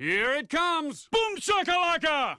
Here it comes! Boom shakalaka!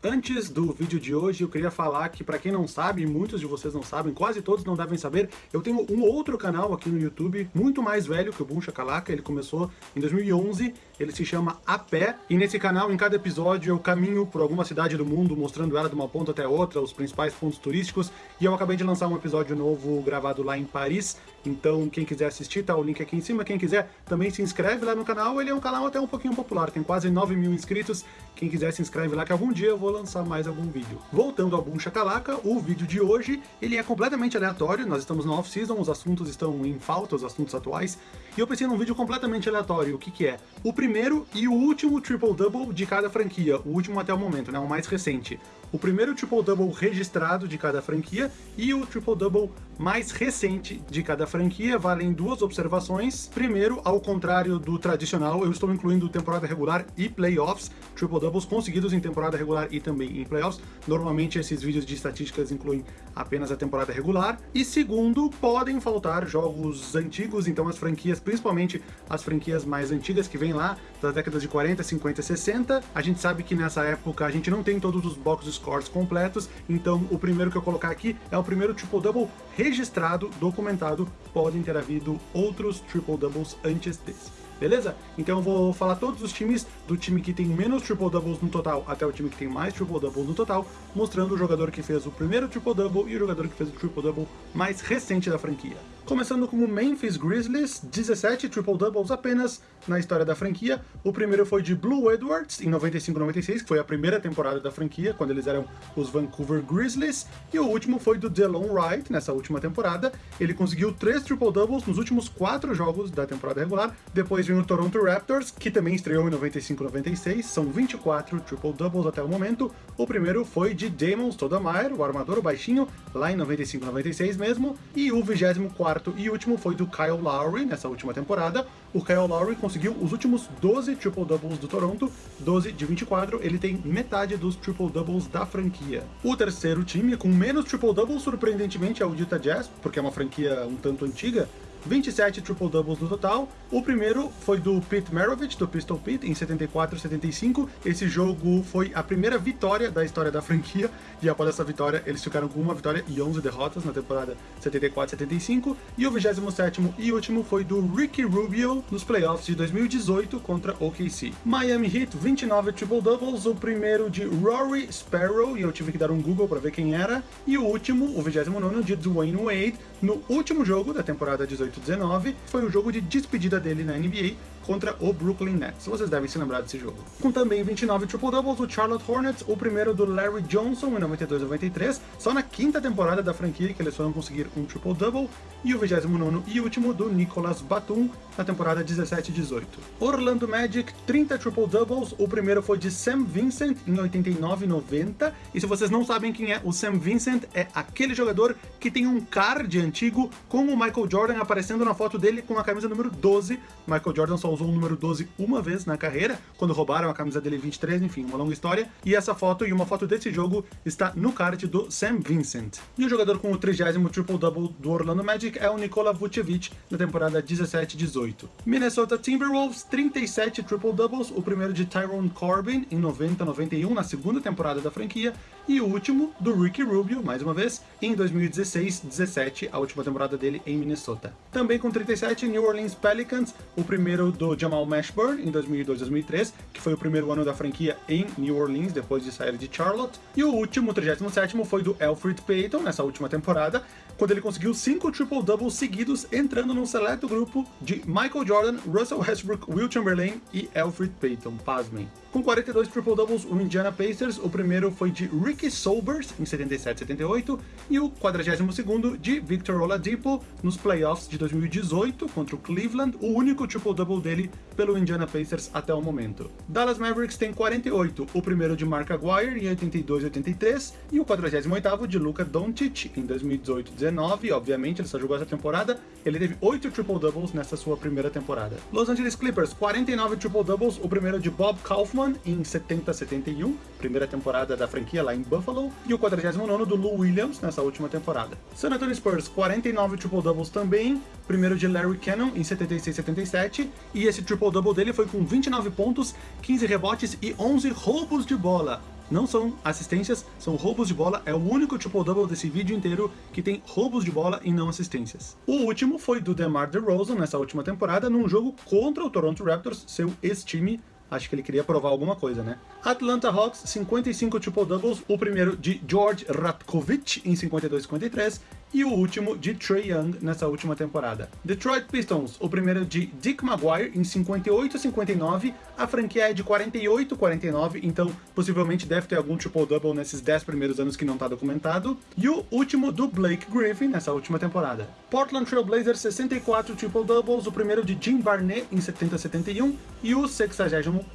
Antes do vídeo de hoje, eu queria falar que, para quem não sabe, muitos de vocês não sabem, quase todos não devem saber, eu tenho um outro canal aqui no YouTube, muito mais velho que o Boom Shakalaka, ele começou em 2011, ele se chama A Pé, e nesse canal, em cada episódio, eu caminho por alguma cidade do mundo, mostrando ela de uma ponta até outra, os principais pontos turísticos, e eu acabei de lançar um episódio novo gravado lá em Paris, então quem quiser assistir, tá o link aqui em cima, quem quiser também se inscreve lá no canal, ele é um canal até um pouquinho popular, tem quase 9 mil inscritos, quem quiser se inscreve lá que algum dia eu vou lançar mais algum vídeo. Voltando ao Boom Shakalaka, o vídeo de hoje, ele é completamente aleatório, nós estamos no off-season, os assuntos estão em falta, os assuntos atuais, e eu pensei num vídeo completamente aleatório, o que que é? O primeiro e o último triple-double de cada franquia, o último até o momento, né, o mais recente o primeiro triple-double registrado de cada franquia e o triple-double mais recente de cada franquia. Valem duas observações. Primeiro, ao contrário do tradicional, eu estou incluindo temporada regular e playoffs, triple-doubles conseguidos em temporada regular e também em playoffs. Normalmente esses vídeos de estatísticas incluem apenas a temporada regular. E segundo, podem faltar jogos antigos, então as franquias, principalmente as franquias mais antigas que vêm lá das décadas de 40, 50, 60. A gente sabe que nessa época a gente não tem todos os boxes scores completos, então o primeiro que eu colocar aqui é o primeiro triple-double registrado, documentado, podem ter havido outros triple-doubles antes desse. Beleza? Então eu vou falar todos os times, do time que tem menos triple-doubles no total até o time que tem mais triple-doubles no total, mostrando o jogador que fez o primeiro triple-double e o jogador que fez o triple-double mais recente da franquia. Começando com o Memphis Grizzlies, 17 triple-doubles apenas na história da franquia. O primeiro foi de Blue Edwards, em 95-96, que foi a primeira temporada da franquia, quando eles eram os Vancouver Grizzlies. E o último foi do Delon Wright, nessa última temporada. Ele conseguiu três triple-doubles nos últimos quatro jogos da temporada regular. Depois vem o Toronto Raptors, que também estreou em 95-96. São 24 triple-doubles até o momento. O primeiro foi de Damon Stoudemire, o armador, baixinho, lá em 95-96 mesmo. E o 24 quarto e último foi do Kyle Lowry, nessa última temporada. O Kyle Lowry conseguiu os últimos 12 triple-doubles do Toronto, 12 de 24, ele tem metade dos triple-doubles da franquia. O terceiro time, com menos triple-doubles, surpreendentemente, é o Utah Jazz, porque é uma franquia um tanto antiga, 27 triple-doubles no total. O primeiro foi do Pete Maravich, do Pistol Pete, em 74-75. Esse jogo foi a primeira vitória da história da franquia, e após essa vitória eles ficaram com uma vitória e 11 derrotas na temporada 74-75. E o 27º e último foi do Ricky Rubio nos playoffs de 2018 contra OKC. Miami Heat, 29 triple-doubles, o primeiro de Rory Sparrow, e eu tive que dar um Google para ver quem era, e o último, o 29º, de Dwayne Wade, no último jogo da temporada 18-19, foi o jogo de despedida dele na NBA, contra o Brooklyn Nets. Vocês devem se lembrar desse jogo. Com também 29 triple-doubles, o Charlotte Hornets, o primeiro do Larry Johnson em 92-93, só na quinta temporada da franquia que eles foram conseguir um triple-double, e o 29 e último do Nicolas Batum na temporada 17-18. Orlando Magic, 30 triple-doubles, o primeiro foi de Sam Vincent em 89-90, e se vocês não sabem quem é, o Sam Vincent é aquele jogador que tem um card antigo com o Michael Jordan aparecendo na foto dele com a camisa número 12. Michael Jordan só usou o número 12 uma vez na carreira, quando roubaram a camisa dele 23, enfim, uma longa história. E essa foto e uma foto desse jogo está no card do Sam Vincent. E o jogador com o 30 triple-double do Orlando Magic é o Nikola Vucevic, na temporada 17-18. Minnesota Timberwolves, 37 triple-doubles, o primeiro de Tyrone Corbin em 90-91, na segunda temporada da franquia, e o último do Ricky Rubio, mais uma vez, em 2016-17, a última temporada dele em Minnesota. Também com 37, New Orleans Pelicans, o primeiro do Jamal Mashburn em 2002-2003, que foi o primeiro ano da franquia em New Orleans, depois de sair de Charlotte. E o último, 37º, foi do Alfred Payton, nessa última temporada, quando ele conseguiu cinco triple-doubles seguidos, entrando num seleto grupo de Michael Jordan, Russell Westbrook, Will Chamberlain e Alfred Payton, pasmem. Com 42 triple-doubles, o Indiana Pacers, o primeiro foi de Ricky Sobers, em 77-78, e o 42º de Victor Oladipo, nos playoffs de 2018, contra o Cleveland, o único triple-double dele pelo Indiana Pacers até o momento. Dallas Mavericks tem 48, o primeiro de Mark Aguirre, em 82-83, e o 48º de Luka Doncic, em 2018-19, 19, obviamente, ele só jogou essa temporada. Ele teve 8 triple-doubles nessa sua primeira temporada. Los Angeles Clippers, 49 triple-doubles, o primeiro de Bob Kaufman em 70-71, primeira temporada da franquia lá em Buffalo, e o 49 do Lou Williams nessa última temporada. San Antonio Spurs, 49 triple-doubles também, primeiro de Larry Cannon em 76-77, e esse triple-double dele foi com 29 pontos, 15 rebotes e 11 roubos de bola. Não são assistências, são roubos de bola. É o único triple-double desse vídeo inteiro que tem roubos de bola e não assistências. O último foi do DeMar DeRozan nessa última temporada, num jogo contra o Toronto Raptors, seu ex-time Acho que ele queria provar alguma coisa, né? Atlanta Hawks, 55 triple-doubles, o primeiro de George Ratkovich em 52-53 e o último de Trey Young nessa última temporada. Detroit Pistons, o primeiro de Dick Maguire em 58-59, a franquia é de 48-49, então possivelmente deve ter algum triple-double nesses 10 primeiros anos que não está documentado, e o último do Blake Griffin nessa última temporada. Portland Trail Blazers, 64 triple-doubles, o primeiro de Jim Barnett em 70-71 e o 60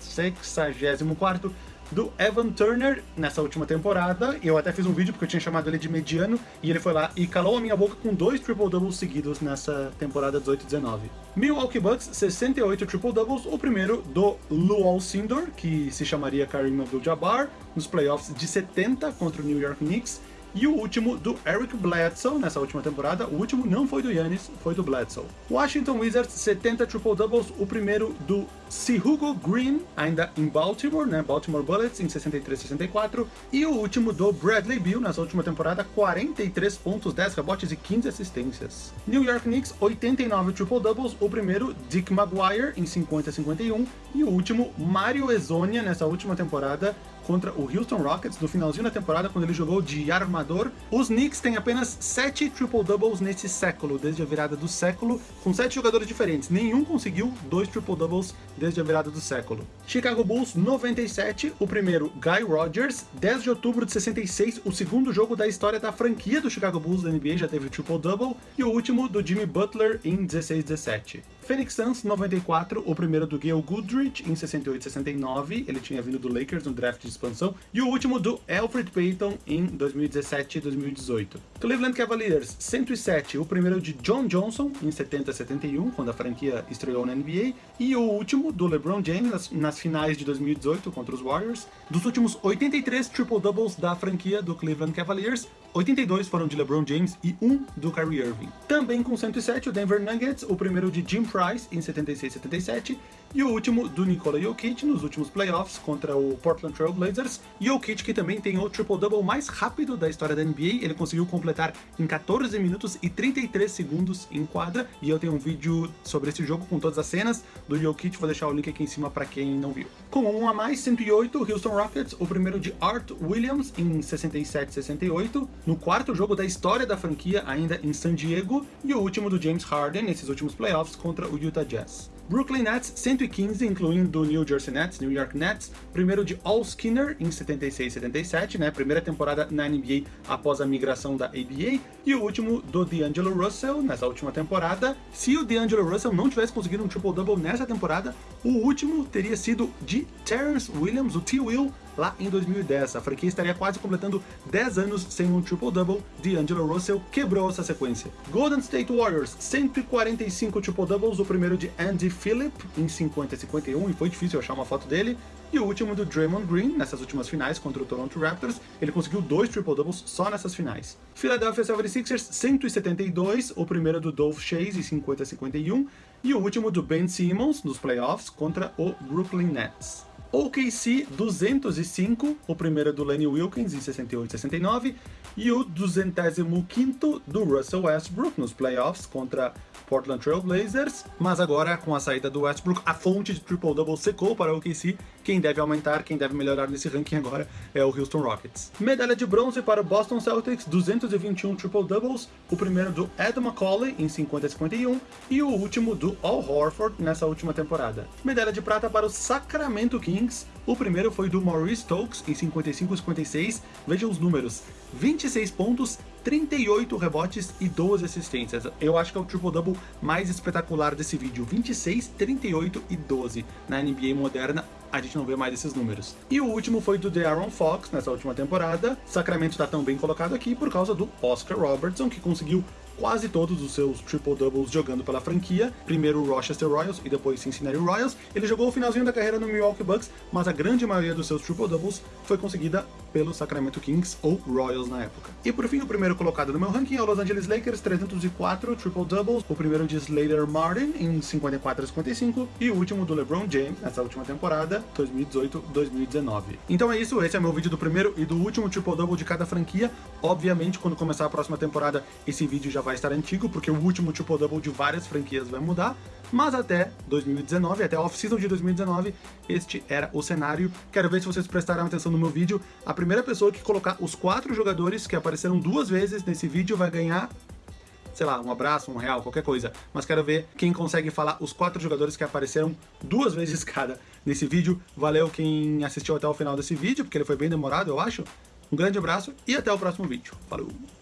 64 do Evan Turner nessa última temporada. Eu até fiz um vídeo porque eu tinha chamado ele de mediano e ele foi lá e calou a minha boca com dois triple-doubles seguidos nessa temporada 18-19. Milwaukee Bucks, 68 triple-doubles, o primeiro do Lou Alcindor, que se chamaria Kareem Abdul-Jabbar, nos playoffs de 70 contra o New York Knicks, e o último do Eric Bledsoe nessa última temporada. O último não foi do Yannis, foi do Bledsoe. Washington Wizards, 70 triple-doubles. O primeiro do Sihugo Green, ainda em Baltimore, né? Baltimore Bullets, em 63-64. E o último do Bradley Beal, nessa última temporada, 43 pontos, 10 rebotes e 15 assistências. New York Knicks, 89 triple-doubles. O primeiro, Dick Maguire, em 50-51. E o último, Mario Ezonia, nessa última temporada, contra o Houston Rockets no finalzinho da temporada, quando ele jogou de armador. Os Knicks têm apenas 7 triple-doubles nesse século, desde a virada do século, com 7 jogadores diferentes. Nenhum conseguiu dois triple-doubles desde a virada do século. Chicago Bulls 97, o primeiro Guy Rodgers, 10 de outubro de 66, o segundo jogo da história da franquia do Chicago Bulls da NBA, já teve triple-double, e o último do Jimmy Butler em 16-17. Phoenix Suns 94, o primeiro do Gail Goodrich em 68-69, ele tinha vindo do Lakers no draft de expansão, e o último do Alfred Payton em 2017 e 2018. Cleveland Cavaliers 107, o primeiro de John Johnson em 70-71, quando a franquia estreou na NBA, e o último do LeBron James nas, nas finais de 2018 contra os Warriors. Dos últimos 83 triple-doubles da franquia do Cleveland Cavaliers, 82 foram de LeBron James e 1 do Kyrie Irving. Também com 107 o Denver Nuggets, o primeiro de Jim Price em 76-77 e o último do Nikola Jokic nos últimos playoffs contra o Portland Trail Blazers. Jokic que também tem o triple-double mais rápido da história da NBA, ele conseguiu completar em 14 minutos e 33 segundos em quadra, e eu tenho um vídeo sobre esse jogo com todas as cenas do Jokic, vou deixar o link aqui em cima para quem não viu. Com um a mais, 108, Houston Rockets, o primeiro de Art Williams em 67-68, no quarto jogo da história da franquia ainda em San Diego, e o último do James Harden nesses últimos playoffs contra o Utah Jazz. Brooklyn Nets 115, incluindo New Jersey Nets, New York Nets, primeiro de All Skinner em 76-77, né, primeira temporada na NBA após a migração da ABA, e o último do D'Angelo Russell nessa última temporada. Se o D'Angelo Russell não tivesse conseguido um triple-double nessa temporada, o último teria sido de Terrence Williams, o T-Will, lá em 2010. A franquia estaria quase completando 10 anos sem um triple-double, D'Angelo Russell quebrou essa sequência. Golden State Warriors, 145 triple-doubles, o primeiro de Andy Phillip em 50 e 51, e foi difícil achar uma foto dele, e o último do Draymond Green, nessas últimas finais contra o Toronto Raptors, ele conseguiu dois triple-doubles só nessas finais. Philadelphia 76ers, 172, o primeiro do Dolph Chase em 50 e 51, e o último do Ben Simmons nos playoffs contra o Brooklyn Nets. OKC 205, o primeiro do Lenny Wilkins em 68 e 69, e o 205 do Russell Westbrook nos playoffs contra Portland Trail Blazers, mas agora com a saída do Westbrook, a fonte de triple-double secou para o OKC, quem deve aumentar, quem deve melhorar nesse ranking agora é o Houston Rockets. Medalha de bronze para o Boston Celtics, 221 triple-doubles, o primeiro do Ed McCauley em 50 e 51 e o último do Al Horford nessa última temporada. Medalha de prata para o Sacramento Kings, o primeiro foi do Maurice Stokes em 55 e 56, vejam os números, 26 pontos, 38 rebotes e 12 assistências. Eu acho que é o triple-double mais espetacular desse vídeo. 26, 38 e 12. Na NBA moderna, a gente não vê mais esses números. E o último foi do De'Aaron Fox, nessa última temporada. Sacramento está tão bem colocado aqui por causa do Oscar Robertson, que conseguiu quase todos os seus triple-doubles jogando pela franquia, primeiro o Rochester Royals e depois Cincinnati Royals. Ele jogou o finalzinho da carreira no Milwaukee Bucks, mas a grande maioria dos seus triple-doubles foi conseguida pelo Sacramento Kings ou Royals na época. E por fim, o primeiro colocado no meu ranking é o Los Angeles Lakers, 304 triple-doubles, o primeiro de Slater Martin em 54 a 55 e o último do LeBron James nessa última temporada, 2018-2019. Então é isso, esse é meu vídeo do primeiro e do último triple-double de cada franquia. Obviamente, quando começar a próxima temporada, esse vídeo já vai estar antigo, porque o último triple-double de várias franquias vai mudar, mas até 2019, até a off-season de 2019, este era o cenário. Quero ver se vocês prestaram atenção no meu vídeo. A primeira pessoa que colocar os quatro jogadores que apareceram duas vezes nesse vídeo vai ganhar sei lá, um abraço, um real, qualquer coisa. Mas quero ver quem consegue falar os quatro jogadores que apareceram duas vezes cada nesse vídeo. Valeu quem assistiu até o final desse vídeo, porque ele foi bem demorado, eu acho. Um grande abraço e até o próximo vídeo. Falou!